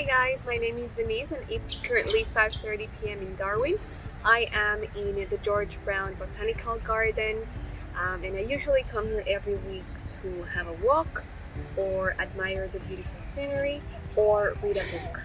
Hi guys, my name is Denise and it's currently 5.30 p.m. in Darwin. I am in the George Brown Botanical Gardens um, and I usually come here every week to have a walk or admire the beautiful scenery or read a book.